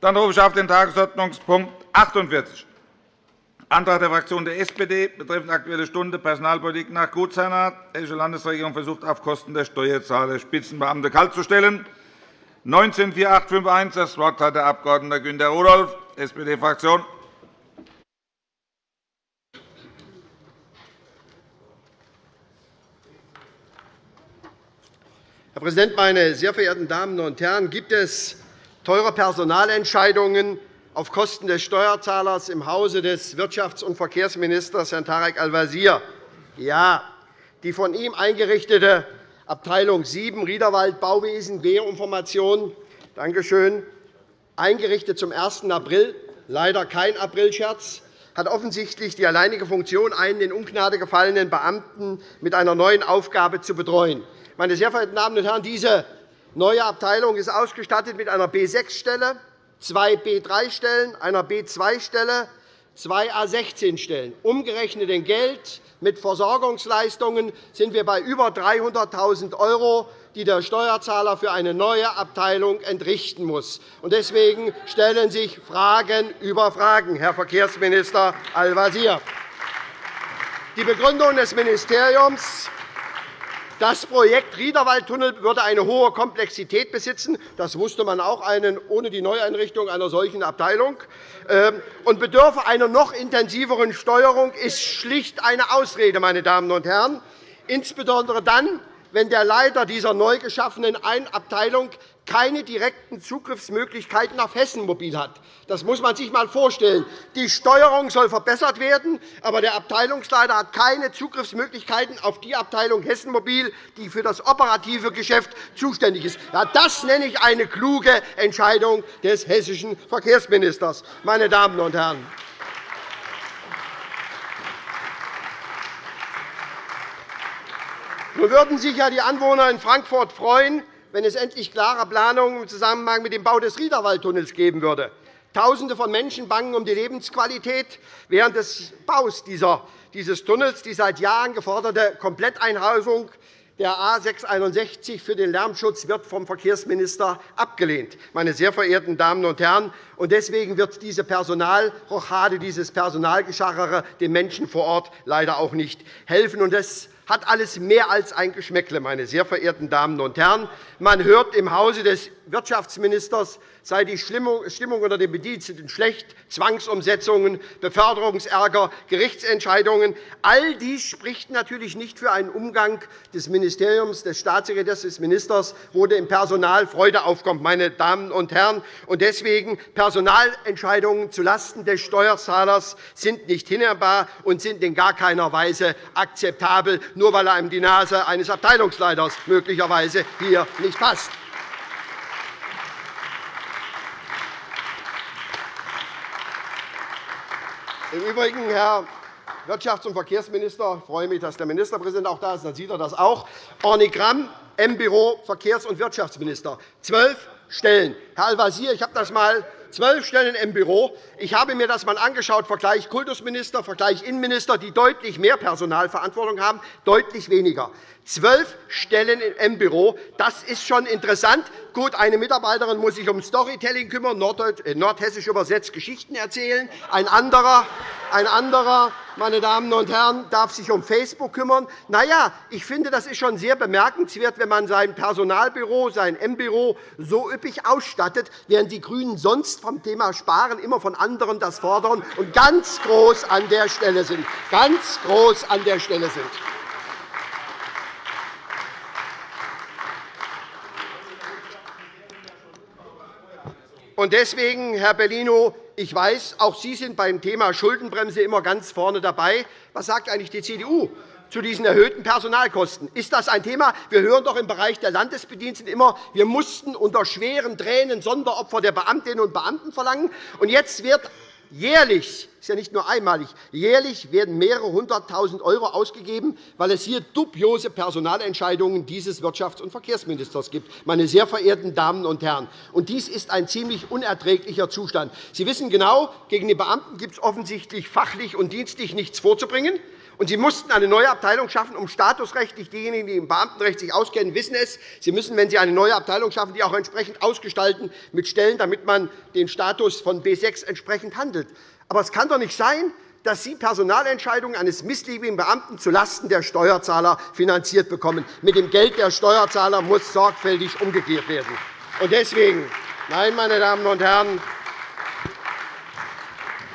Dann rufe ich auf den Tagesordnungspunkt 48, Antrag der Fraktion der SPD betreffend Aktuelle Stunde Personalpolitik nach Gutsherrenart. Hessische Landesregierung versucht, auf Kosten der Steuerzahler Spitzenbeamte kaltzustellen. 19-4851. Das Wort hat der Abg. Günter Rudolph, SPD-Fraktion. Herr Präsident, meine sehr verehrten Damen und Herren! Gibt es teure Personalentscheidungen auf Kosten des Steuerzahlers im Hause des Wirtschafts- und Verkehrsministers Herrn Tarek Al-Wazir? Ja. Die von ihm eingerichtete Abteilung 7 Riederwald Bauwesen Geoinformation danke schön, eingerichtet zum 1. April, leider kein Aprilscherz, hat offensichtlich die alleinige Funktion, einen in Ungnade gefallenen Beamten mit einer neuen Aufgabe zu betreuen. Meine sehr verehrten Damen und Herren, diese neue Abteilung ist ausgestattet mit einer B6-Stelle, zwei B3-Stellen, einer B2-Stelle, zwei A16-Stellen. Umgerechnet in Geld mit Versorgungsleistungen sind wir bei über 300.000 €, die der Steuerzahler für eine neue Abteilung entrichten muss. Deswegen stellen sich Fragen über Fragen, Herr Verkehrsminister Al-Wazir. Die Begründung des Ministeriums das Projekt Riederwaldtunnel würde eine hohe Komplexität besitzen. Das wusste man auch ohne die Neueinrichtung einer solchen Abteilung. Ähm, und bedürfe einer noch intensiveren Steuerung ist schlicht eine Ausrede, meine Damen und Herren. Insbesondere dann, wenn der Leiter dieser neu geschaffenen Abteilung keine direkten Zugriffsmöglichkeiten auf Hessen Mobil hat. Das muss man sich einmal vorstellen. Die Steuerung soll verbessert werden, aber der Abteilungsleiter hat keine Zugriffsmöglichkeiten auf die Abteilung Hessen Mobil, die für das operative Geschäft zuständig ist. Ja, das nenne ich eine kluge Entscheidung des hessischen Verkehrsministers. Meine Damen und Herren. Nun würden sich ja die Anwohner in Frankfurt freuen, wenn es endlich klare Planungen im Zusammenhang mit dem Bau des Riederwaldtunnels geben würde. Tausende von Menschen bangen um die Lebensqualität während des Baus dieses Tunnels. Die seit Jahren geforderte Kompletteinhausung der A 661 für den Lärmschutz wird vom Verkehrsminister abgelehnt. Meine sehr verehrten Damen und Herren, deswegen wird diese Personalrochade, dieses Personalgeschachere den Menschen vor Ort leider auch nicht helfen. Hat alles mehr als ein Geschmäckle, meine sehr verehrten Damen und Herren. Man hört im Hause des Wirtschaftsministers sei die Stimmung unter den Bediensteten schlecht, Zwangsumsetzungen, Beförderungsärger, Gerichtsentscheidungen. All dies spricht natürlich nicht für einen Umgang des Ministeriums, des Staatssekretärs, des Ministers, wo dem Personal Freude aufkommt. Meine Damen und Herren. Deswegen Personalentscheidungen zulasten des Steuerzahlers sind nicht hinnehmbar und sind in gar keiner Weise akzeptabel, nur weil einem die Nase eines Abteilungsleiters möglicherweise hier nicht passt. Im Übrigen, Herr Wirtschafts- und Verkehrsminister, ich freue mich, dass der Ministerpräsident auch da ist, dann sieht er das auch. Organigramm M-Büro Verkehrs- und Wirtschaftsminister. Zwölf Stellen. Herr Al-Wazir, ich habe das einmal zwölf Stellen im Büro. Ich habe mir das einmal angeschaut, Vergleich Kultusminister, Vergleich Innenminister, die deutlich mehr Personalverantwortung haben, deutlich weniger. Zwölf Stellen im Büro, das ist schon interessant. Gut, eine Mitarbeiterin muss sich um Storytelling kümmern, äh, nordhessisch übersetzt Geschichten erzählen. Ein anderer, ein anderer meine Damen und Herren, darf sich um Facebook kümmern. Na ja, ich finde, das ist schon sehr bemerkenswert, wenn man sein Personalbüro, sein M-Büro so üppig ausstattet, während die GRÜNEN sonst vom Thema Sparen immer von anderen das fordern und ganz groß an der Stelle sind. Ganz groß an der Stelle sind. Deswegen, Herr Bellino, ich weiß, auch Sie sind beim Thema Schuldenbremse immer ganz vorne dabei. Was sagt eigentlich die CDU zu diesen erhöhten Personalkosten? Ist das ein Thema? Wir hören doch im Bereich der Landesbediensteten immer, wir mussten unter schweren Tränen Sonderopfer der Beamtinnen und Beamten verlangen. Und jetzt wird Jährlich, ist ja nicht nur einmalig, jährlich werden mehrere hunderttausend € ausgegeben, weil es hier dubiose Personalentscheidungen dieses Wirtschafts- und Verkehrsministers gibt. Meine sehr verehrten Damen und Herren, und dies ist ein ziemlich unerträglicher Zustand. Sie wissen genau, gegen die Beamten gibt es offensichtlich fachlich und dienstlich nichts vorzubringen. Und Sie mussten eine neue Abteilung schaffen, um statusrechtlich diejenigen, die im Beamtenrecht sich auskennen, wissen es. Sie müssen, wenn Sie eine neue Abteilung schaffen, die auch entsprechend ausgestalten mit Stellen, damit man den Status von B6 entsprechend handelt. Aber es kann doch nicht sein, dass Sie Personalentscheidungen eines missliebigen Beamten zulasten der Steuerzahler finanziert bekommen. Mit dem Geld der Steuerzahler muss sorgfältig umgekehrt werden. deswegen, nein, meine Damen und Herren,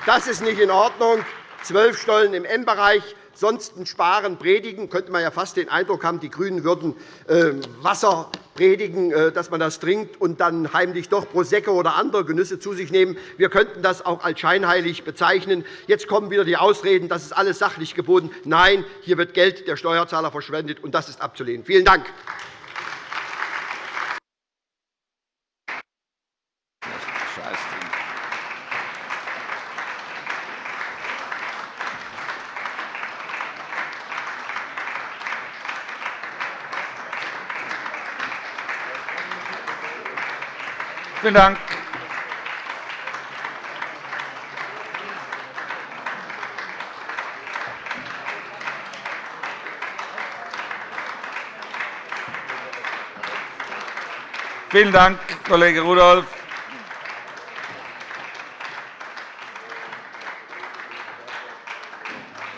das ist nicht in Ordnung. Zwölf Stollen im M-Bereich, sonst Sparen predigen, könnte man ja fast den Eindruck haben, die GRÜNEN würden ähm, Wasser predigen, äh, dass man das trinkt und dann heimlich doch Prosecco oder andere Genüsse zu sich nehmen. Wir könnten das auch als scheinheilig bezeichnen. Jetzt kommen wieder die Ausreden, das ist alles sachlich geboten. Nein, hier wird Geld der Steuerzahler verschwendet, und das ist abzulehnen. Vielen Dank. Vielen Dank. Vielen Dank, Kollege Rudolph.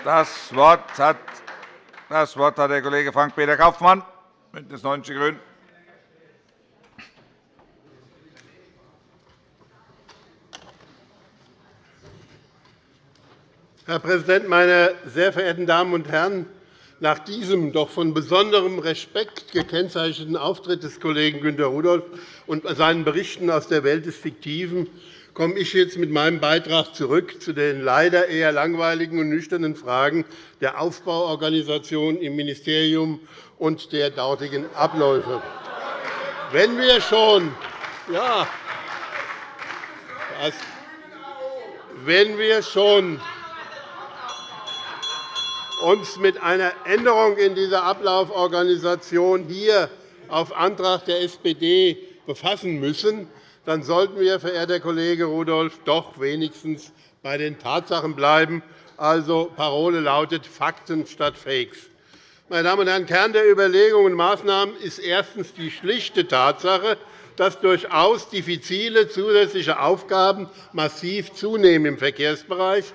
Das Wort hat, das Wort hat der Kollege Frank-Peter Kaufmann, BÜNDNIS 90 die GRÜNEN. Herr Präsident, meine sehr verehrten Damen und Herren! Nach diesem doch von besonderem Respekt gekennzeichneten Auftritt des Kollegen Günter Rudolph und seinen Berichten aus der Welt des Fiktiven komme ich jetzt mit meinem Beitrag zurück zu den leider eher langweiligen und nüchternen Fragen der Aufbauorganisation im Ministerium und der dortigen Abläufe. Wenn wir schon, ja, wenn wir schon uns mit einer Änderung in dieser Ablauforganisation hier auf Antrag der SPD befassen müssen, dann sollten wir, verehrter Kollege Rudolph, doch wenigstens bei den Tatsachen bleiben. Also, Parole lautet Fakten statt Fakes. Meine Damen und Herren, Kern der Überlegungen und Maßnahmen ist erstens die schlichte Tatsache, dass durchaus diffizile zusätzliche Aufgaben massiv zunehmen im Verkehrsbereich,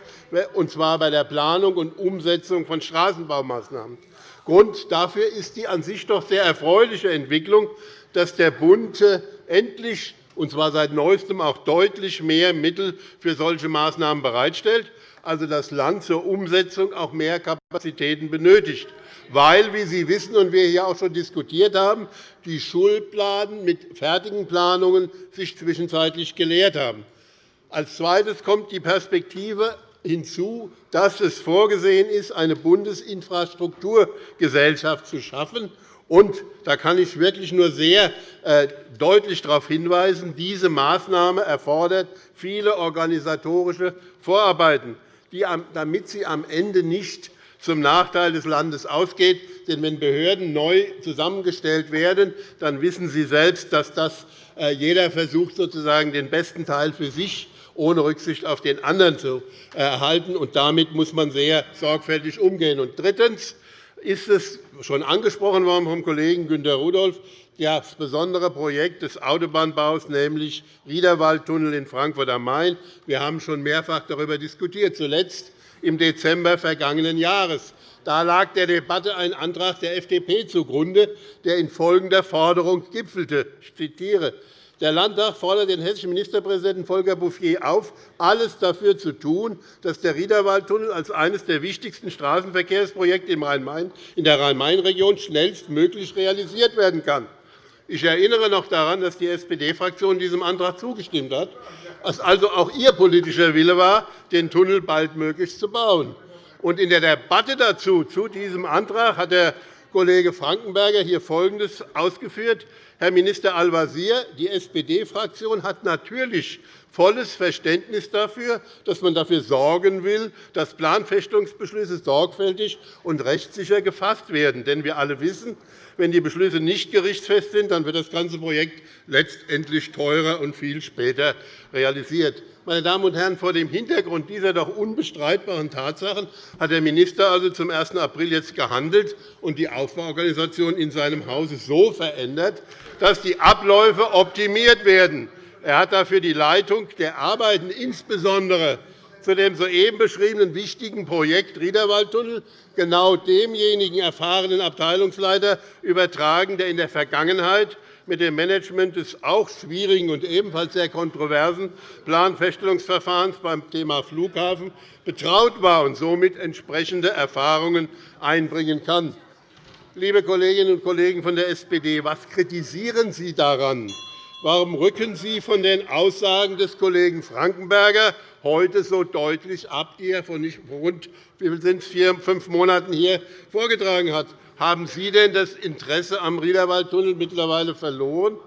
und zwar bei der Planung und Umsetzung von Straßenbaumaßnahmen. Grund dafür ist die an sich doch sehr erfreuliche Entwicklung, dass der Bund endlich und zwar seit Neuestem auch deutlich mehr Mittel für solche Maßnahmen bereitstellt, also das Land zur Umsetzung auch mehr Kapazitäten benötigt weil, wie Sie wissen und wir hier auch schon diskutiert haben, die Schulplanen mit fertigen Planungen sich zwischenzeitlich geleert haben. Als Zweites kommt die Perspektive hinzu, dass es vorgesehen ist, eine Bundesinfrastrukturgesellschaft zu schaffen. Und da kann ich wirklich nur sehr äh, deutlich darauf hinweisen, diese Maßnahme erfordert viele organisatorische Vorarbeiten, damit sie am Ende nicht zum Nachteil des Landes ausgeht. Denn wenn Behörden neu zusammengestellt werden, dann wissen Sie selbst, dass das äh, jeder versucht, sozusagen den besten Teil für sich ohne Rücksicht auf den anderen zu erhalten. Und damit muss man sehr sorgfältig umgehen. Und drittens ist es schon angesprochen worden vom Kollegen Günter Rudolph, das besondere Projekt des Autobahnbaus, nämlich Riederwaldtunnel in Frankfurt am Main. Wir haben schon mehrfach darüber diskutiert, zuletzt im Dezember vergangenen Jahres. Da lag der Debatte ein Antrag der FDP zugrunde, der in folgender Forderung gipfelte. Ich zitiere. Der Landtag fordert den hessischen Ministerpräsidenten Volker Bouffier auf, alles dafür zu tun, dass der Riederwaldtunnel als eines der wichtigsten Straßenverkehrsprojekte in der Rhein-Main-Region schnellstmöglich realisiert werden kann. Ich erinnere noch daran, dass die SPD-Fraktion diesem Antrag zugestimmt hat es also auch Ihr politischer Wille war, den Tunnel baldmöglichst zu bauen. In der Debatte dazu, zu diesem Antrag hat der Kollege Frankenberger hier Folgendes ausgeführt. Herr Minister Al-Wazir, die SPD-Fraktion hat natürlich volles Verständnis dafür, dass man dafür sorgen will, dass Planfestungsbeschlüsse sorgfältig und rechtssicher gefasst werden. Denn wir alle wissen, wenn die Beschlüsse nicht gerichtsfest sind, dann wird das ganze Projekt letztendlich teurer und viel später realisiert. Meine Damen und Herren, vor dem Hintergrund dieser doch unbestreitbaren Tatsachen hat der Minister also zum 1. April jetzt gehandelt und die Aufbauorganisation in seinem Hause so verändert, dass die Abläufe optimiert werden. Er hat dafür die Leitung der Arbeiten insbesondere zu dem soeben beschriebenen wichtigen Projekt Riederwaldtunnel genau demjenigen erfahrenen Abteilungsleiter übertragen, der in der Vergangenheit mit dem Management des auch schwierigen und ebenfalls sehr kontroversen Planfeststellungsverfahrens beim Thema Flughafen betraut war und somit entsprechende Erfahrungen einbringen kann. Liebe Kolleginnen und Kollegen von der SPD, was kritisieren Sie daran, Warum rücken Sie von den Aussagen des Kollegen Frankenberger heute so deutlich ab, die er vor rund wie sind vier, fünf Monaten hier vorgetragen hat? Haben Sie denn das Interesse am Riederwaldtunnel mittlerweile verloren?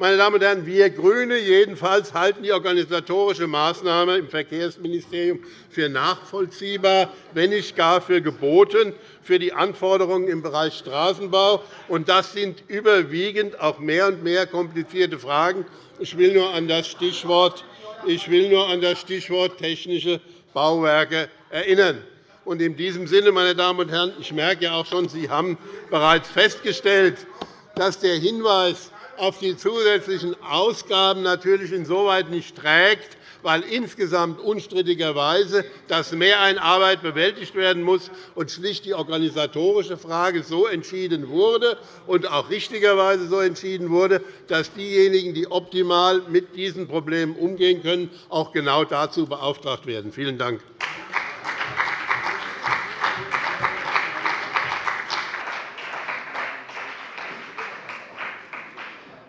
Meine Damen und Herren, wir GRÜNE jedenfalls halten die organisatorische Maßnahme im Verkehrsministerium für nachvollziehbar, wenn nicht gar für geboten, für die Anforderungen im Bereich Straßenbau. Das sind überwiegend auch mehr und mehr komplizierte Fragen. Ich will nur an das Stichwort, ich will nur an das Stichwort technische Bauwerke erinnern. In diesem Sinne, meine Damen und Herren, ich merke ja auch schon, Sie haben bereits festgestellt, dass der Hinweis auf die zusätzlichen Ausgaben natürlich insoweit nicht trägt, weil insgesamt unstrittigerweise das Mehr an Arbeit bewältigt werden muss und schlicht die organisatorische Frage so entschieden wurde und auch richtigerweise so entschieden wurde, dass diejenigen, die optimal mit diesen Problemen umgehen können, auch genau dazu beauftragt werden. Vielen Dank.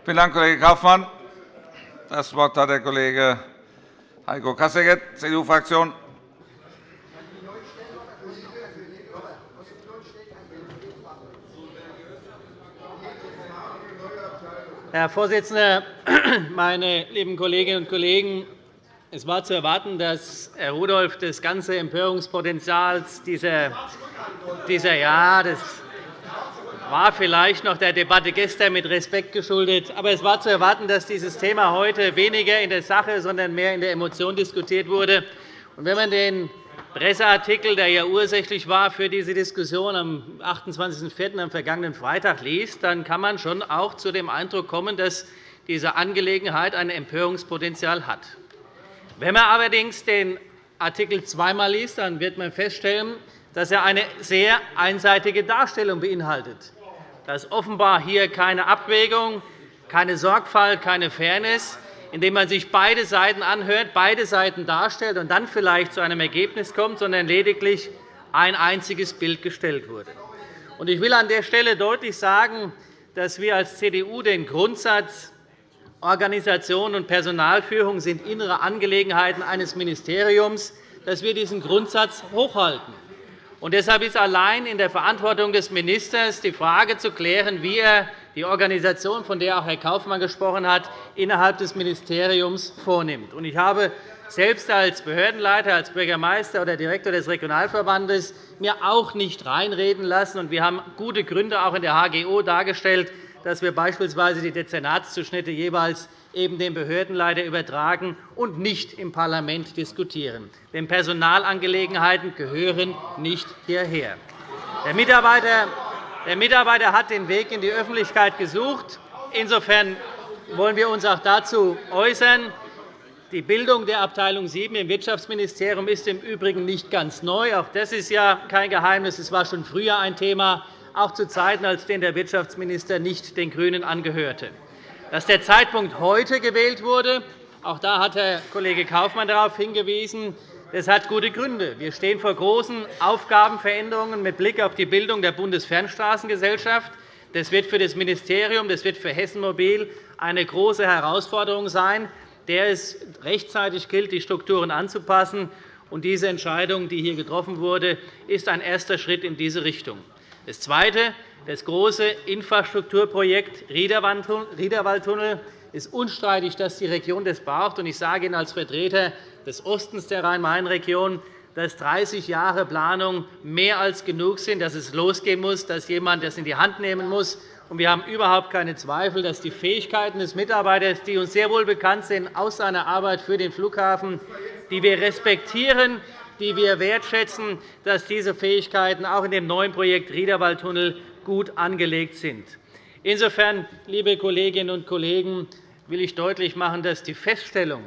Vielen Dank, Kollege Kaufmann. Das Wort hat der Kollege Heiko Kasseckert, CDU-Fraktion. Herr Vorsitzender, meine lieben Kolleginnen und Kollegen! Es war zu erwarten, dass Herr Rudolph das ganze Empörungspotenzial dieser, dieser ja, das war vielleicht noch der Debatte gestern mit Respekt geschuldet. Aber es war zu erwarten, dass dieses Thema heute weniger in der Sache, sondern mehr in der Emotion diskutiert wurde. Und wenn man den Presseartikel, der ja ursächlich war für diese Diskussion am 28.04. am vergangenen Freitag liest, dann kann man schon auch zu dem Eindruck kommen, dass diese Angelegenheit ein Empörungspotenzial hat. Wenn man allerdings den Artikel zweimal liest, dann wird man feststellen, dass er eine sehr einseitige Darstellung beinhaltet. Da ist offenbar hier keine Abwägung, keine Sorgfalt, keine Fairness, indem man sich beide Seiten anhört, beide Seiten darstellt und dann vielleicht zu einem Ergebnis kommt, sondern lediglich ein einziges Bild gestellt wurde. Ich will an der Stelle deutlich sagen, dass wir als CDU den Grundsatz Organisation und Personalführung sind innere Angelegenheiten eines Ministeriums, dass wir diesen Grundsatz hochhalten. Und deshalb ist allein in der Verantwortung des Ministers die Frage zu klären, wie er die Organisation, von der auch Herr Kaufmann gesprochen hat, innerhalb des Ministeriums vornimmt. Ich habe selbst als Behördenleiter, als Bürgermeister oder Direktor des Regionalverbandes mir auch nicht reinreden lassen. Wir haben gute Gründe auch in der HGO dargestellt, dass wir beispielsweise die Dezernatszuschnitte jeweils eben dem Behördenleiter übertragen und nicht im Parlament diskutieren. Denn Personalangelegenheiten gehören nicht hierher. Der Mitarbeiter, der Mitarbeiter hat den Weg in die Öffentlichkeit gesucht. Insofern wollen wir uns auch dazu äußern. Die Bildung der Abteilung 7 im Wirtschaftsministerium ist im Übrigen nicht ganz neu. Auch das ist ja kein Geheimnis. Es war schon früher ein Thema, auch zu Zeiten, als der Wirtschaftsminister nicht den GRÜNEN angehörte. Dass der Zeitpunkt heute gewählt wurde, auch da hat Herr Kollege Kaufmann darauf hingewiesen, das hat gute Gründe. Wir stehen vor großen Aufgabenveränderungen mit Blick auf die Bildung der Bundesfernstraßengesellschaft. Das wird für das Ministerium, das wird für Hessen Mobil eine große Herausforderung sein, der es rechtzeitig gilt, die Strukturen anzupassen. Diese Entscheidung, die hier getroffen wurde, ist ein erster Schritt in diese Richtung. Das Zweite, das große Infrastrukturprojekt Riederwaldtunnel ist unstreitig, dass die Region das braucht. Ich sage Ihnen als Vertreter des Ostens der Rhein-Main-Region, dass 30 Jahre Planung mehr als genug sind, dass es losgehen muss, dass jemand das in die Hand nehmen muss. Wir haben überhaupt keine Zweifel, dass die Fähigkeiten des Mitarbeiters, die uns sehr wohl bekannt sind aus seiner Arbeit für den Flughafen, die wir respektieren, die wir wertschätzen, dass diese Fähigkeiten auch in dem neuen Projekt Riederwaldtunnel gut angelegt sind. Insofern, liebe Kolleginnen und Kollegen, will ich deutlich machen, dass die Feststellung,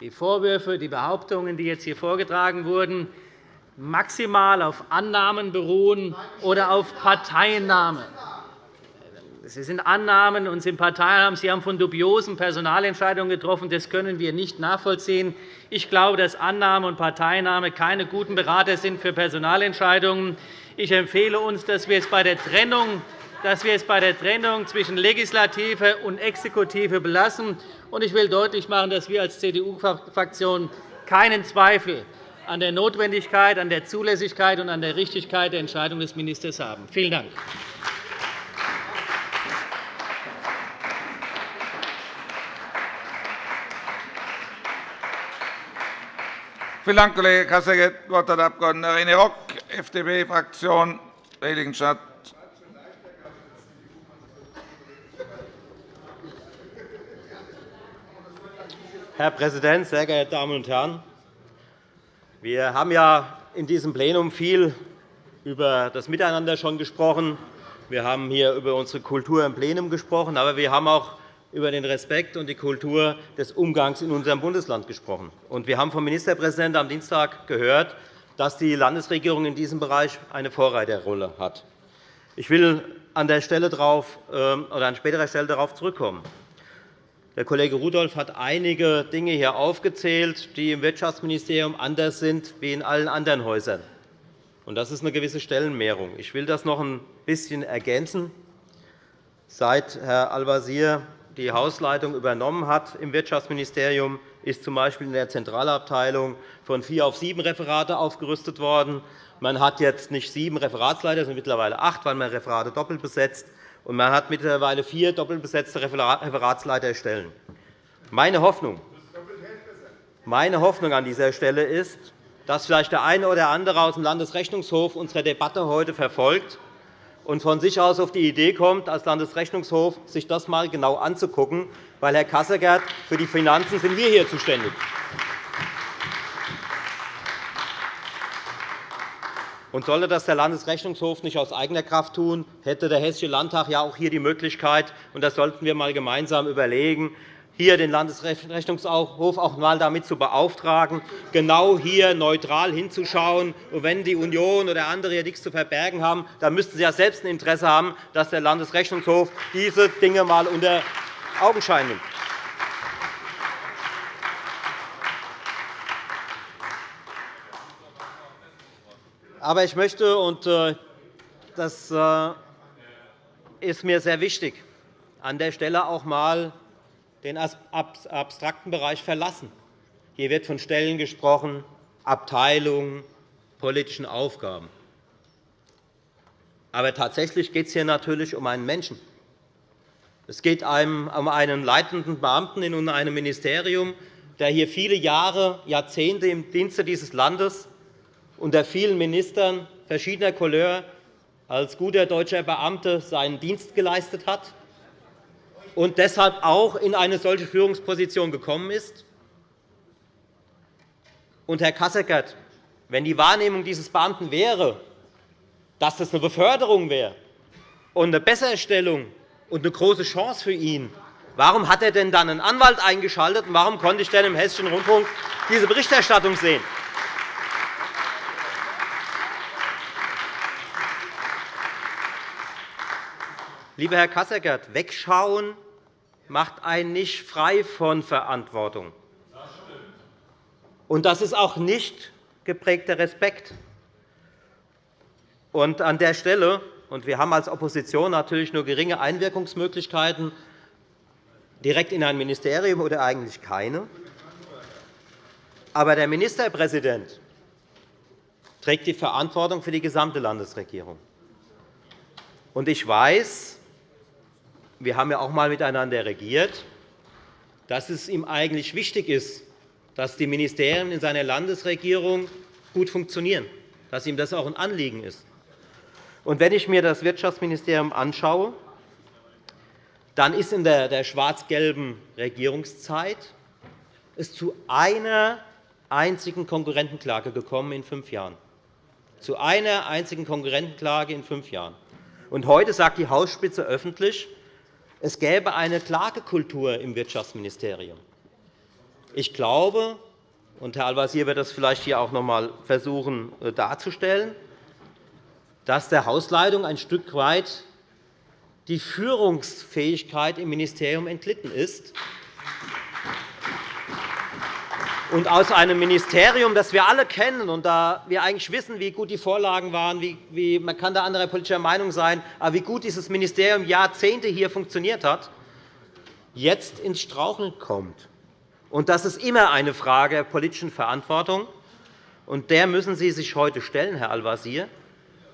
die Vorwürfe, die Behauptungen, die jetzt hier vorgetragen wurden, maximal auf Annahmen beruhen oder auf Parteiennahme. Sie sind Annahmen und sind Parteiennamen. Sie haben von dubiosen Personalentscheidungen getroffen. Das können wir nicht nachvollziehen. Ich glaube, dass Annahme und Parteinahme keine guten Berater sind für Personalentscheidungen. Ich empfehle uns, dass wir es bei der Trennung dass wir es bei der Trennung zwischen Legislative und Exekutive belassen. Ich will deutlich machen, dass wir als CDU-Fraktion keinen Zweifel an der Notwendigkeit, an der Zulässigkeit und an der Richtigkeit der Entscheidung des Ministers haben. Vielen Dank. Vielen Dank, Kollege Kasseckert. Das Wort hat der Abg. René Rock, FDP-Fraktion, Heiligenstadt. Herr Präsident, sehr geehrte Damen und Herren! Wir haben ja in diesem Plenum viel über das Miteinander schon gesprochen. Wir haben hier über unsere Kultur im Plenum gesprochen, aber wir haben auch über den Respekt und die Kultur des Umgangs in unserem Bundesland gesprochen. Wir haben vom Ministerpräsidenten am Dienstag gehört, dass die Landesregierung in diesem Bereich eine Vorreiterrolle hat. Ich will an, der Stelle drauf, ähm, oder an späterer Stelle darauf zurückkommen. Der Kollege Rudolph hat einige Dinge hier aufgezählt, die im Wirtschaftsministerium anders sind als in allen anderen Häusern. Das ist eine gewisse Stellenmehrung. Ich will das noch ein bisschen ergänzen. Seit Herr Al-Wazir die Hausleitung übernommen hat im Wirtschaftsministerium, ist z. B. in der Zentralabteilung von vier auf sieben Referate aufgerüstet worden. Man hat jetzt nicht sieben Referatsleiter, sondern mittlerweile acht, weil man Referate doppelt besetzt. Und man hat mittlerweile vier doppelt besetzte Referatsleiterstellen. Meine Hoffnung, meine Hoffnung an dieser Stelle ist, dass vielleicht der eine oder andere aus dem Landesrechnungshof unsere Debatte heute verfolgt und von sich aus auf die Idee kommt, als Landesrechnungshof sich das einmal genau anzugucken, weil, Herr Kasseckert, für die Finanzen sind wir hier zuständig. Und sollte das der Landesrechnungshof nicht aus eigener Kraft tun, hätte der Hessische Landtag ja auch hier die Möglichkeit, und das sollten wir einmal gemeinsam überlegen, hier den Landesrechnungshof auch einmal damit zu beauftragen, genau hier neutral hinzuschauen. Und wenn die Union oder andere hier nichts zu verbergen haben, dann müssten sie ja selbst ein Interesse haben, dass der Landesrechnungshof diese Dinge einmal unter Augenschein nimmt. Aber ich möchte, und äh, das äh, ist mir sehr wichtig, an der Stelle auch einmal den abstrakten Bereich verlassen. Hier wird von Stellen gesprochen, Abteilungen, politischen Aufgaben. Aber tatsächlich geht es hier natürlich um einen Menschen. Es geht um einen leitenden Beamten in einem Ministerium, der hier viele Jahre, Jahrzehnte im Dienste dieses Landes unter vielen Ministern verschiedener Couleur als guter deutscher Beamter seinen Dienst geleistet hat und deshalb auch in eine solche Führungsposition gekommen ist. Und, Herr Kasseckert, wenn die Wahrnehmung dieses Beamten wäre, dass das eine Beförderung wäre und eine Besserstellung und eine große Chance für ihn, warum hat er denn dann einen Anwalt eingeschaltet, und warum konnte ich denn im Hessischen Rundfunk diese Berichterstattung sehen? Lieber Herr Kasseckert, wegschauen macht einen nicht frei von Verantwortung. Und das ist auch nicht geprägter Respekt. Und an der Stelle, und wir haben als Opposition natürlich nur geringe Einwirkungsmöglichkeiten direkt in ein Ministerium oder eigentlich keine, aber der Ministerpräsident trägt die Verantwortung für die gesamte Landesregierung. Und ich weiß, wir haben ja auch einmal miteinander regiert, dass es ihm eigentlich wichtig ist, dass die Ministerien in seiner Landesregierung gut funktionieren, dass ihm das auch ein Anliegen ist. Und wenn ich mir das Wirtschaftsministerium anschaue, dann ist in der schwarz-gelben Regierungszeit es zu einer einzigen Konkurrentenklage gekommen in fünf Jahren. Zu einer einzigen Konkurrentenklage in fünf Jahren. Und heute sagt die Hausspitze öffentlich, es gäbe eine Klagekultur im Wirtschaftsministerium. Ich glaube, und Herr Al-Wazir wird das vielleicht hier auch noch einmal versuchen äh, darzustellen, dass der Hausleitung ein Stück weit die Führungsfähigkeit im Ministerium entlitten ist. Und aus einem Ministerium, das wir alle kennen und da wir eigentlich wissen, wie gut die Vorlagen waren, wie, man kann da anderer politischer Meinung sein, aber wie gut dieses Ministerium Jahrzehnte hier funktioniert hat, jetzt ins Straucheln kommt. Und das ist immer eine Frage der politischen Verantwortung. Und der müssen Sie sich heute stellen, Herr Al-Wazir,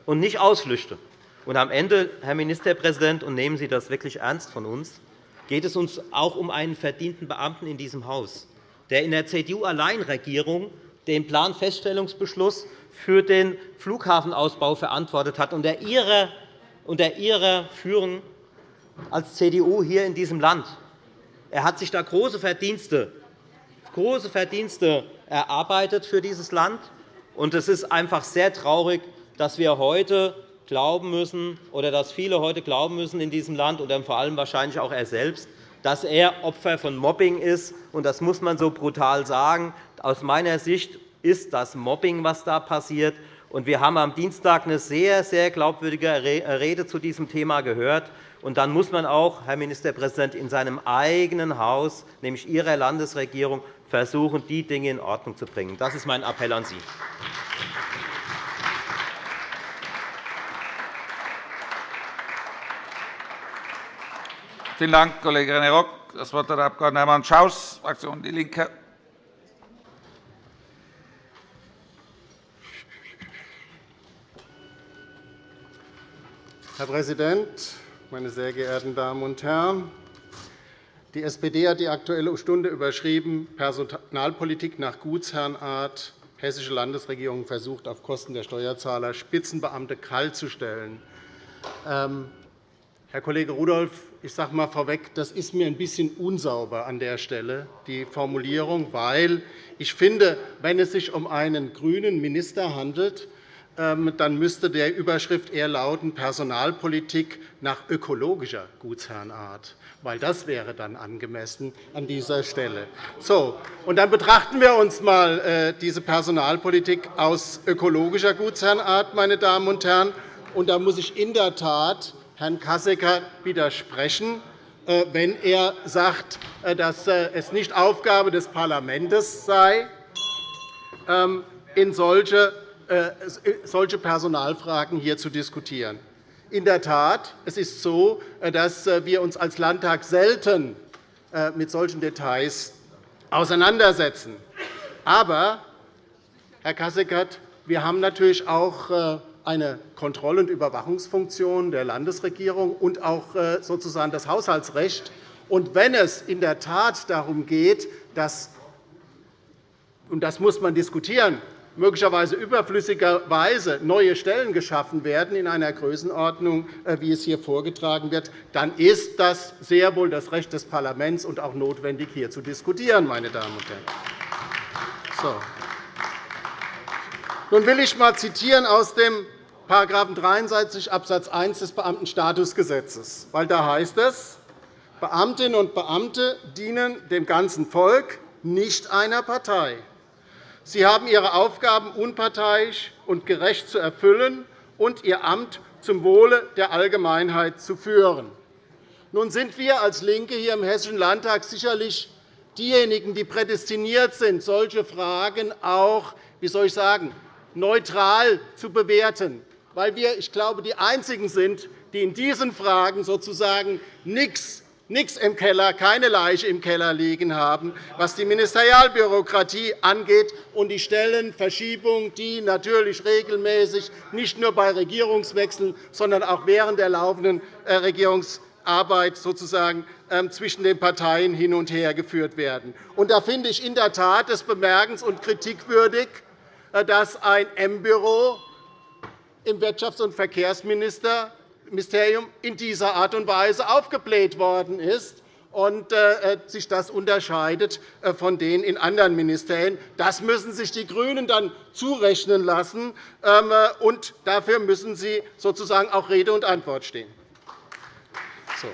und nicht Ausflüchte. Und am Ende, Herr Ministerpräsident, und nehmen Sie das wirklich ernst von uns, geht es uns auch um einen verdienten Beamten in diesem Haus der in der CDU-Alleinregierung den Planfeststellungsbeschluss für den Flughafenausbau verantwortet hat, unter Ihrer, Führung als CDU hier in diesem Land. Er hat sich da große Verdienste, große Verdienste erarbeitet für dieses Land. Und es ist einfach sehr traurig, dass wir heute glauben müssen, oder dass viele heute glauben müssen in diesem Land, und vor allem wahrscheinlich auch er selbst, dass er Opfer von Mobbing ist. Das muss man so brutal sagen. Aus meiner Sicht ist das Mobbing, was da passiert. Wir haben am Dienstag eine sehr, sehr glaubwürdige Rede zu diesem Thema gehört. Und dann muss man auch, Herr Ministerpräsident, in seinem eigenen Haus, nämlich Ihrer Landesregierung, versuchen, die Dinge in Ordnung zu bringen. Das ist mein Appell an Sie. Vielen Dank, Kollege René Rock. Das Wort hat der Abg. Hermann Schaus, Fraktion DIE LINKE. Herr Präsident, meine sehr geehrten Damen und Herren! Die SPD hat die Aktuelle Stunde überschrieben, Personalpolitik nach Gutsherrenart. Hessische Landesregierung versucht, auf Kosten der Steuerzahler Spitzenbeamte kalt zu stellen. Ähm, Herr Kollege Rudolph, ich sage einmal vorweg, das ist mir ein bisschen unsauber an der Stelle, die Formulierung, weil ich finde, wenn es sich um einen grünen Minister handelt, ähm, dann müsste der Überschrift eher lauten Personalpolitik nach ökologischer Gutsherrenart, weil das wäre dann angemessen an dieser Stelle. So, und dann betrachten wir uns einmal äh, diese Personalpolitik aus ökologischer Gutsherrenart, meine Damen und Herren. Und da muss ich in der Tat Herrn Kassecker widersprechen, äh, wenn er sagt, äh, dass äh, es nicht Aufgabe des Parlaments sei, ähm, in solche Personalfragen hier zu diskutieren. In der Tat, es ist so, dass wir uns als Landtag selten mit solchen Details auseinandersetzen. Aber, Herr Kasseckert, wir haben natürlich auch eine Kontroll- und Überwachungsfunktion der Landesregierung und auch äh, sozusagen das Haushaltsrecht. Und wenn es in der Tat darum geht, dass und das muss man diskutieren, möglicherweise überflüssigerweise neue Stellen geschaffen werden in einer Größenordnung, äh, wie es hier vorgetragen wird, dann ist das sehr wohl das Recht des Parlaments und auch notwendig, hier zu diskutieren. Meine Damen und Herren. So. Nun will ich einmal zitieren aus dem § 63 Abs. 1 des Beamtenstatusgesetzes, weil da heißt es, Beamtinnen und Beamte dienen dem ganzen Volk, nicht einer Partei. Sie haben ihre Aufgaben unparteiisch und gerecht zu erfüllen und ihr Amt zum Wohle der Allgemeinheit zu führen. Nun sind wir als LINKE hier im Hessischen Landtag sicherlich diejenigen, die prädestiniert sind, solche Fragen auch wie soll ich sagen, neutral zu bewerten weil wir, ich glaube, die Einzigen sind, die in diesen Fragen sozusagen nichts nichts im Keller, keine Leiche im Keller liegen haben, was die Ministerialbürokratie angeht und die Stellenverschiebung, die natürlich regelmäßig nicht nur bei Regierungswechseln, sondern auch während der laufenden äh, Regierungsarbeit sozusagen ähm, zwischen den Parteien hin und her geführt werden. Und da finde ich in der Tat es bemerkens- und kritikwürdig, äh, dass ein M-Büro im Wirtschafts- und Verkehrsminister Ministerium in dieser Art und Weise aufgebläht worden ist und äh, äh, sich das unterscheidet äh, von denen in anderen Ministerien. Das müssen sich die GRÜNEN dann zurechnen lassen, ähm, und dafür müssen sie sozusagen auch Rede und Antwort stehen. So.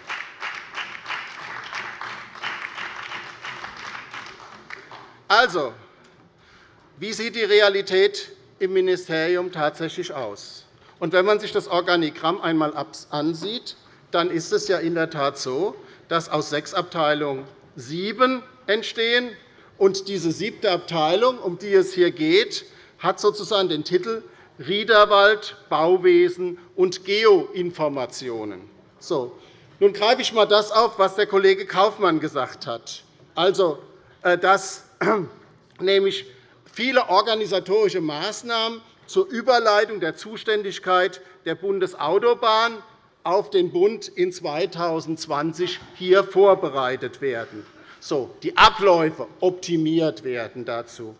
Also, wie sieht die Realität im Ministerium tatsächlich aus? Wenn man sich das Organigramm einmal ansieht, dann ist es ja in der Tat so, dass aus sechs Abteilungen sieben entstehen. Und diese siebte Abteilung, um die es hier geht, hat sozusagen den Titel Riederwald, Bauwesen und Geoinformationen. So, nun greife ich einmal das auf, was der Kollege Kaufmann gesagt hat. Also, äh, dass nämlich viele organisatorische Maßnahmen zur Überleitung der Zuständigkeit der Bundesautobahn auf den Bund in 2020 hier vorbereitet werden. So, die Abläufe optimiert werden dazu.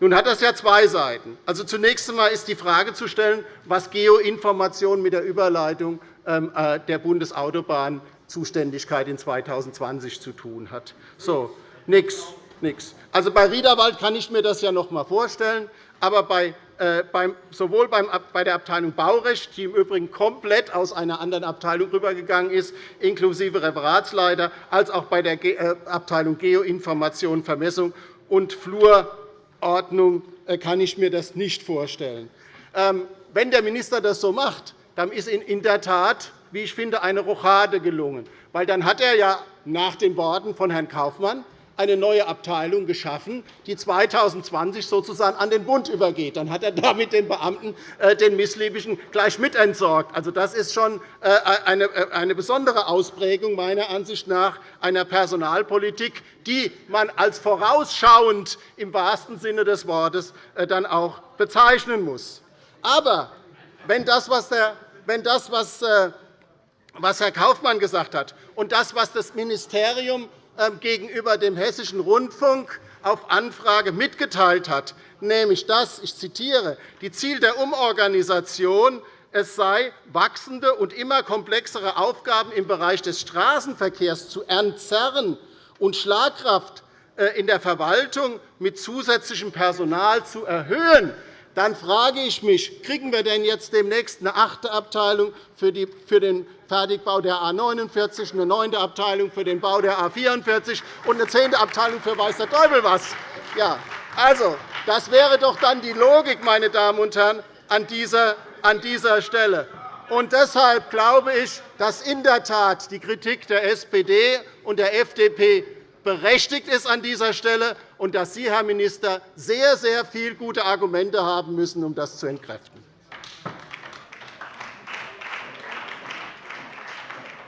Nun hat das ja zwei Seiten. Also, zunächst einmal ist die Frage zu stellen, was Geoinformation mit der Überleitung ähm, äh, der Bundesautobahn-Zuständigkeit in 2020 zu tun hat. So, nichts. Nix. Also bei Riederwald kann ich mir das ja noch einmal vorstellen. Aber bei äh, sowohl bei der Abteilung Baurecht, die im Übrigen komplett aus einer anderen Abteilung rübergegangen ist, inklusive Referatsleiter, als auch bei der äh, Abteilung Geoinformation, Vermessung und Flurordnung äh, kann ich mir das nicht vorstellen. Ähm, wenn der Minister das so macht, dann ist in der Tat, wie ich finde, eine Rochade gelungen. Weil dann hat er ja nach den Worten von Herrn Kaufmann eine neue Abteilung geschaffen, die 2020 sozusagen an den Bund übergeht. Dann hat er damit den Beamten äh, den Missliebigen gleich mitentsorgt. Also, das ist schon äh, äh, eine besondere Ausprägung meiner Ansicht nach einer Personalpolitik, die man als vorausschauend im wahrsten Sinne des Wortes dann auch bezeichnen muss. Aber wenn das, was, der, wenn das, was, Herr Kaufmann gesagt hat, und das, was das Ministerium gegenüber dem Hessischen Rundfunk auf Anfrage mitgeteilt hat, nämlich dass, ich zitiere, die Ziel der Umorganisation es sei, wachsende und immer komplexere Aufgaben im Bereich des Straßenverkehrs zu entzerren und Schlagkraft äh, in der Verwaltung mit zusätzlichem Personal zu erhöhen, dann frage ich mich, kriegen wir denn jetzt demnächst eine achte Abteilung für den Fertigbau der A 49, eine neunte Abteilung für den Bau der A 44 und eine zehnte Abteilung für weiß der Teufel was? Ja, also, das wäre doch dann die Logik, meine Damen und Herren, an dieser, an dieser Stelle. Und deshalb glaube ich, dass in der Tat die Kritik der SPD und der FDP berechtigt ist an dieser Stelle und dass Sie, Herr Minister, sehr, sehr viele gute Argumente haben müssen, um das zu entkräften.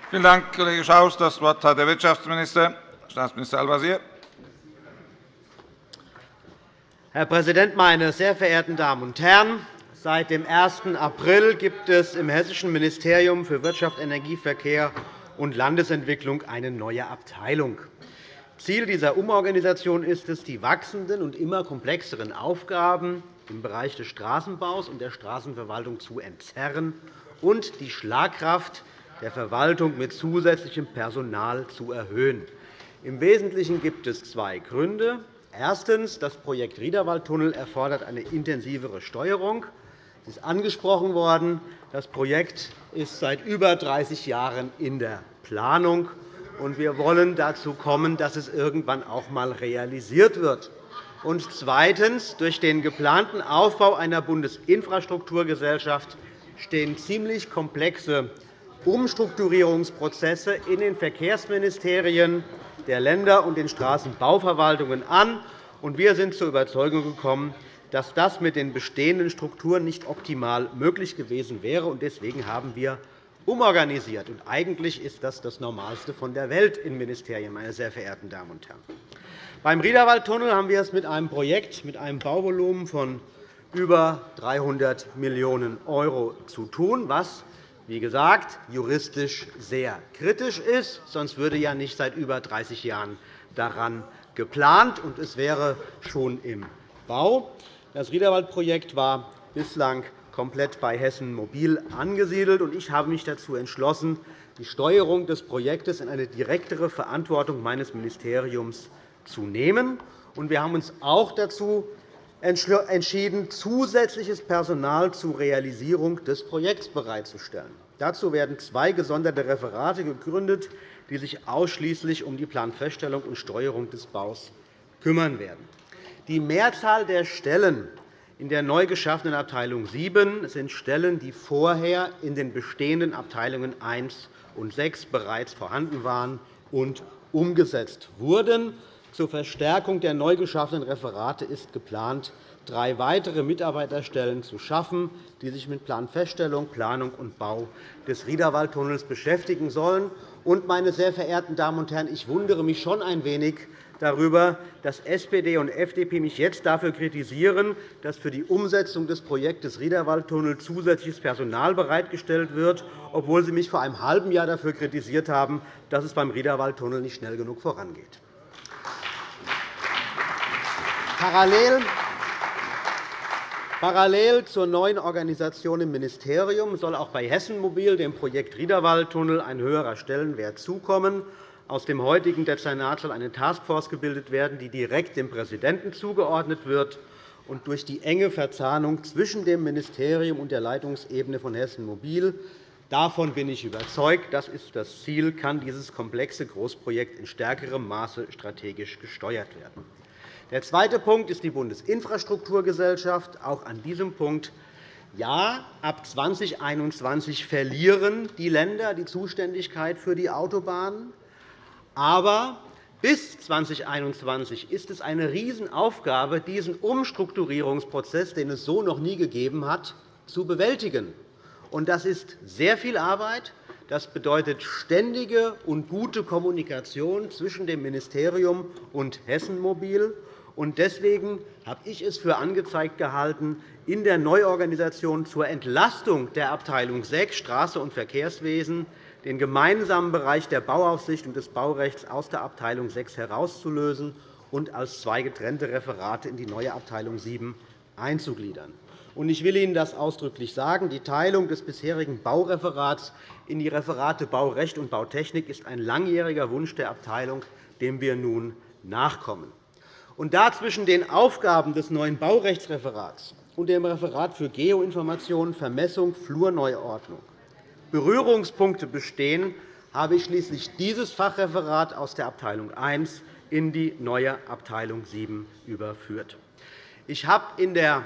Vielen Dank, Kollege Schaus. – Das Wort hat der Wirtschaftsminister, Staatsminister Al-Wazir. Herr Präsident, meine sehr verehrten Damen und Herren! Seit dem 1. April gibt es im Hessischen Ministerium für Wirtschaft, Energie, Verkehr und Landesentwicklung eine neue Abteilung. Ziel dieser Umorganisation ist es, die wachsenden und immer komplexeren Aufgaben im Bereich des Straßenbaus und der Straßenverwaltung zu entzerren und die Schlagkraft der Verwaltung mit zusätzlichem Personal zu erhöhen. Im Wesentlichen gibt es zwei Gründe. Erstens. Das Projekt Riederwaldtunnel erfordert eine intensivere Steuerung. Es ist angesprochen worden. Das Projekt ist seit über 30 Jahren in der Planung und wir wollen dazu kommen, dass es irgendwann auch einmal realisiert wird. Und zweitens. Durch den geplanten Aufbau einer Bundesinfrastrukturgesellschaft stehen ziemlich komplexe Umstrukturierungsprozesse in den Verkehrsministerien der Länder und den Straßenbauverwaltungen an. Wir sind zur Überzeugung gekommen, dass das mit den bestehenden Strukturen nicht optimal möglich gewesen wäre. Deswegen haben wir umorganisiert. Und eigentlich ist das das Normalste von der Welt in Ministerien, meine sehr verehrten Damen und Herren. Beim Riederwaldtunnel haben wir es mit einem Projekt mit einem Bauvolumen von über 300 Millionen € zu tun, was wie gesagt, juristisch sehr kritisch ist. Sonst würde ja nicht seit über 30 Jahren daran geplant, und es wäre schon im Bau. Das Riederwald-Projekt war bislang komplett bei Hessen Mobil angesiedelt. Ich habe mich dazu entschlossen, die Steuerung des Projektes in eine direktere Verantwortung meines Ministeriums zu nehmen. Wir haben uns auch dazu entschieden, zusätzliches Personal zur Realisierung des Projekts bereitzustellen. Dazu werden zwei gesonderte Referate gegründet, die sich ausschließlich um die Planfeststellung und Steuerung des Baus kümmern werden. Die Mehrzahl der Stellen in der neu geschaffenen Abteilung 7 sind Stellen, die vorher in den bestehenden Abteilungen 1 und 6 bereits vorhanden waren und umgesetzt wurden. Zur Verstärkung der neu geschaffenen Referate ist geplant, drei weitere Mitarbeiterstellen zu schaffen, die sich mit Planfeststellung, Planung und Bau des Riederwaldtunnels beschäftigen sollen. Und, meine sehr verehrten Damen und Herren, ich wundere mich schon ein wenig darüber, dass SPD und FDP mich jetzt dafür kritisieren, dass für die Umsetzung des Projektes Riederwaldtunnel zusätzliches Personal bereitgestellt wird, obwohl sie mich vor einem halben Jahr dafür kritisiert haben, dass es beim Riederwaldtunnel nicht schnell genug vorangeht. Parallel Parallel zur neuen Organisation im Ministerium soll auch bei Hessen Mobil, dem Projekt Riederwaldtunnel, ein höherer Stellenwert zukommen. Aus dem heutigen Dezernat soll eine Taskforce gebildet werden, die direkt dem Präsidenten zugeordnet wird. Und durch die enge Verzahnung zwischen dem Ministerium und der Leitungsebene von Hessen Mobil Davon bin ich überzeugt. Das ist das Ziel, kann dieses komplexe Großprojekt in stärkerem Maße strategisch gesteuert werden. Der zweite Punkt ist die Bundesinfrastrukturgesellschaft. Auch an diesem Punkt ja, ab 2021 verlieren die Länder die Zuständigkeit für die Autobahnen. Aber bis 2021 ist es eine Riesenaufgabe, diesen Umstrukturierungsprozess, den es so noch nie gegeben hat, zu bewältigen. Das ist sehr viel Arbeit. Das bedeutet ständige und gute Kommunikation zwischen dem Ministerium und Hessen Mobil. Deswegen habe ich es für angezeigt gehalten, in der Neuorganisation zur Entlastung der Abteilung 6 Straße und Verkehrswesen den gemeinsamen Bereich der Bauaufsicht und des Baurechts aus der Abteilung 6 herauszulösen und als zwei getrennte Referate in die neue Abteilung 7 einzugliedern. Ich will Ihnen das ausdrücklich sagen. Die Teilung des bisherigen Baureferats in die Referate Baurecht und Bautechnik ist ein langjähriger Wunsch der Abteilung, dem wir nun nachkommen. Und da zwischen den Aufgaben des neuen Baurechtsreferats und dem Referat für Geoinformation, Vermessung, Flurneuordnung Berührungspunkte bestehen, habe ich schließlich dieses Fachreferat aus der Abteilung I in die neue Abteilung VII überführt. Ich habe in der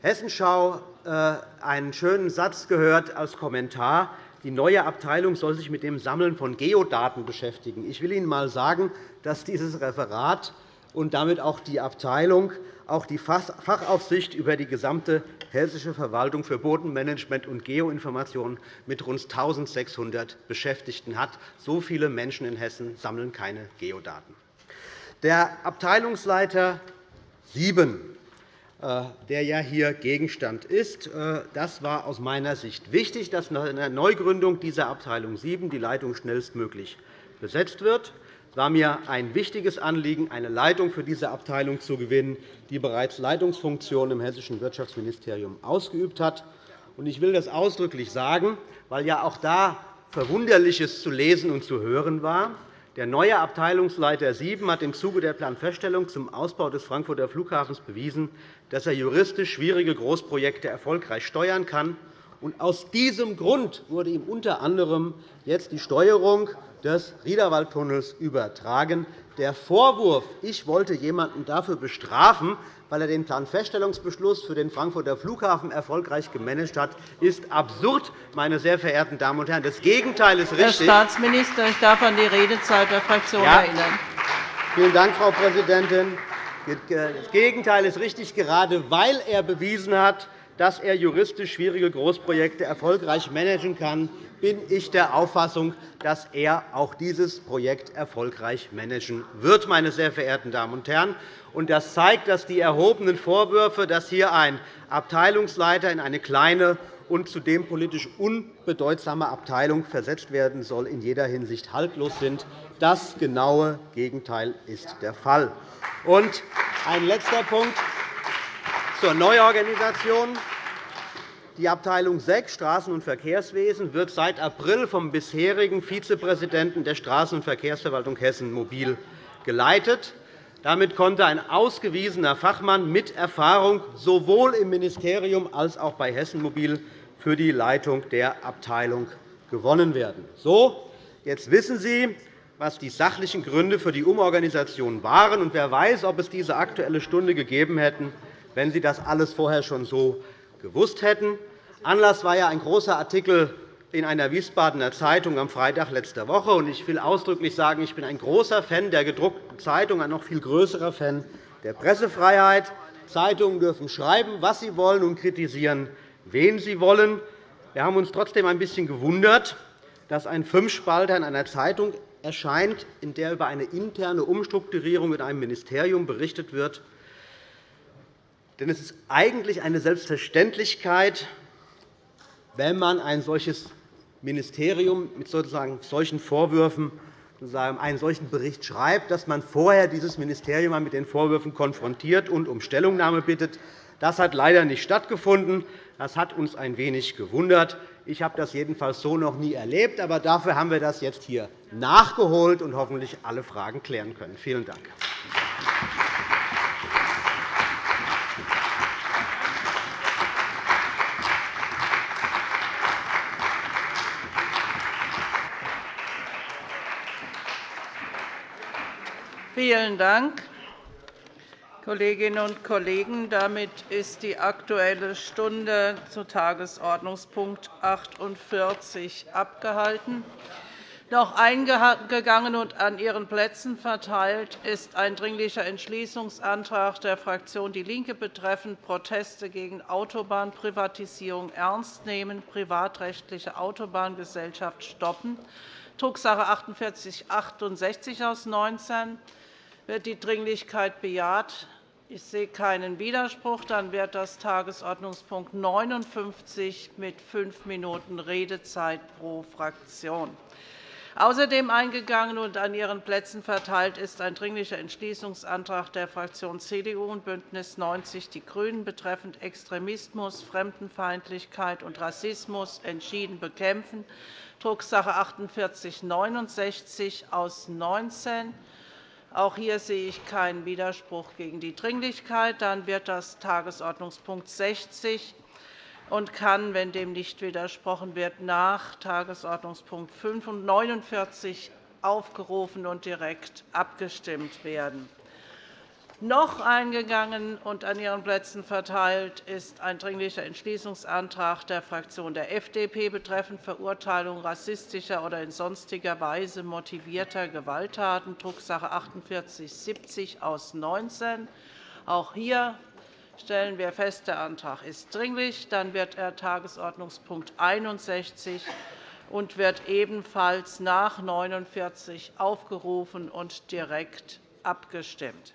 Hessenschau äh, einen schönen Satz gehört als Kommentar. Die neue Abteilung soll sich mit dem Sammeln von Geodaten beschäftigen. Ich will Ihnen einmal sagen, dass dieses Referat und damit auch die Abteilung auch die Fachaufsicht über die gesamte hessische Verwaltung für Bodenmanagement und Geoinformation mit rund 1.600 Beschäftigten hat. So viele Menschen in Hessen sammeln keine Geodaten. Der Abteilungsleiter 7, äh, der ja hier Gegenstand ist, äh, das war aus meiner Sicht wichtig, dass in der Neugründung dieser Abteilung 7 die Leitung schnellstmöglich besetzt wird. War mir ein wichtiges Anliegen, eine Leitung für diese Abteilung zu gewinnen, die bereits Leitungsfunktionen im Hessischen Wirtschaftsministerium ausgeübt hat. Ich will das ausdrücklich sagen, weil ja auch da Verwunderliches zu lesen und zu hören war. Der neue Abteilungsleiter 7 hat im Zuge der Planfeststellung zum Ausbau des Frankfurter Flughafens bewiesen, dass er juristisch schwierige Großprojekte erfolgreich steuern kann. Aus diesem Grund wurde ihm unter anderem jetzt die Steuerung des Riederwaldtunnels übertragen. Der Vorwurf, ich wollte jemanden dafür bestrafen, weil er den Planfeststellungsbeschluss für den Frankfurter Flughafen erfolgreich gemanagt hat, ist absurd, meine sehr verehrten Damen und Herren. Das Gegenteil ist richtig. Herr Staatsminister, ich darf an die Redezeit der Fraktion ja. erinnern. Vielen Dank, Frau Präsidentin. Das Gegenteil ist richtig, gerade weil er bewiesen hat, dass er juristisch schwierige Großprojekte erfolgreich managen kann, bin ich der Auffassung, dass er auch dieses Projekt erfolgreich managen wird. Meine sehr verehrten Damen und Herren. Das zeigt, dass die erhobenen Vorwürfe, dass hier ein Abteilungsleiter in eine kleine und zudem politisch unbedeutsame Abteilung versetzt werden soll, in jeder Hinsicht haltlos sind. Das genaue Gegenteil ist der Fall. Ein letzter Punkt zur Neuorganisation. Die Abteilung 6 Straßen- und Verkehrswesen wird seit April vom bisherigen Vizepräsidenten der Straßen- und Verkehrsverwaltung Hessen Mobil geleitet. Damit konnte ein ausgewiesener Fachmann mit Erfahrung sowohl im Ministerium als auch bei Hessen Mobil für die Leitung der Abteilung gewonnen werden. So, jetzt wissen Sie, was die sachlichen Gründe für die Umorganisation waren. Und wer weiß, ob es diese Aktuelle Stunde gegeben hätte, wenn Sie das alles vorher schon so gewusst hätten. Anlass war ja ein großer Artikel in einer Wiesbadener Zeitung am Freitag letzter Woche. Ich will ausdrücklich sagen, ich bin ein großer Fan der gedruckten Zeitung, ein noch viel größerer Fan der Pressefreiheit. Zeitungen dürfen schreiben, was sie wollen, und kritisieren, wen sie wollen. Wir haben uns trotzdem ein bisschen gewundert, dass ein Fünfspalter in einer Zeitung erscheint, in der über eine interne Umstrukturierung in einem Ministerium berichtet wird. Denn es ist eigentlich eine Selbstverständlichkeit, wenn man ein solches Ministerium mit sozusagen solchen Vorwürfen einen solchen Bericht schreibt, dass man vorher dieses Ministerium mit den Vorwürfen konfrontiert und um Stellungnahme bittet. Das hat leider nicht stattgefunden. Das hat uns ein wenig gewundert. Ich habe das jedenfalls so noch nie erlebt. Aber dafür haben wir das jetzt hier nachgeholt und hoffentlich alle Fragen klären können. Vielen Dank. Vielen Dank. Kolleginnen und Kollegen, damit ist die Aktuelle Stunde zu Tagesordnungspunkt 48 abgehalten. Noch eingegangen und an Ihren Plätzen verteilt ist ein Dringlicher Entschließungsantrag der Fraktion DIE LINKE betreffend Proteste gegen Autobahnprivatisierung ernst nehmen, privatrechtliche Autobahngesellschaft stoppen, Drucksache 48 4868 aus 19 wird die Dringlichkeit bejaht? Ich sehe keinen Widerspruch. Dann wird das Tagesordnungspunkt 59 mit fünf Minuten Redezeit pro Fraktion. Außerdem eingegangen und an Ihren Plätzen verteilt ist ein Dringlicher Entschließungsantrag der Fraktionen CDU und BÜNDNIS 90 die GRÜNEN betreffend Extremismus, Fremdenfeindlichkeit und Rassismus entschieden bekämpfen, Drucksache 48 69 aus 19 auch hier sehe ich keinen Widerspruch gegen die Dringlichkeit. Dann wird das Tagesordnungspunkt 60 und kann, wenn dem nicht widersprochen wird, nach Tagesordnungspunkt 49 aufgerufen und direkt abgestimmt werden. Noch eingegangen und an Ihren Plätzen verteilt ist ein Dringlicher Entschließungsantrag der Fraktion der FDP betreffend Verurteilung rassistischer oder in sonstiger Weise motivierter Gewalttaten, Drucksache 4870 aus 19. Auch hier stellen wir fest, der Antrag ist dringlich. Dann wird er Tagesordnungspunkt 61 und wird ebenfalls nach 49 aufgerufen und direkt abgestimmt.